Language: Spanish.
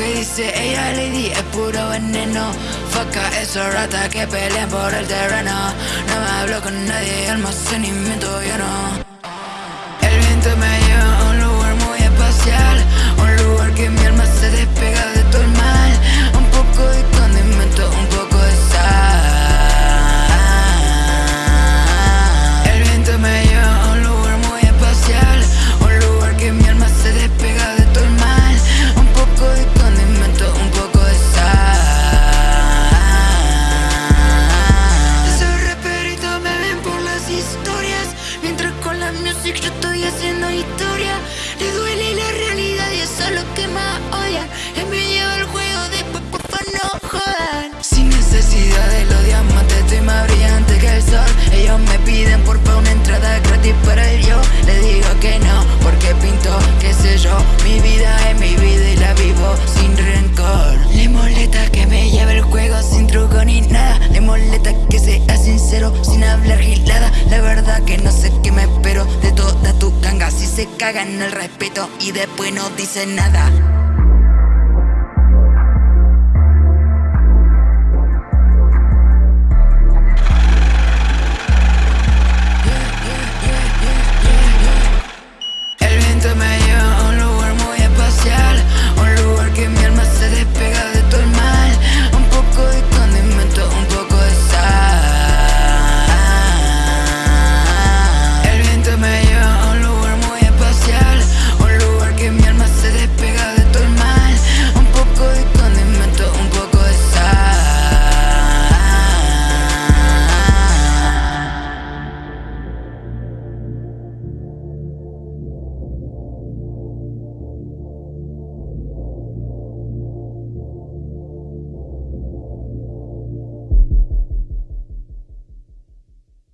Que dice ella, Lady, es puro veneno. Faca esos ratas que pelean por el terreno. No me hablo con nadie, almacenamiento lleno. El viento me music yo estoy haciendo historia. Le duele la realidad y eso es lo que más odian Él me lleva el juego después porfa no jodan. Sin necesidad de los diamantes estoy más brillante que el sol cagan el respeto y después no dicen nada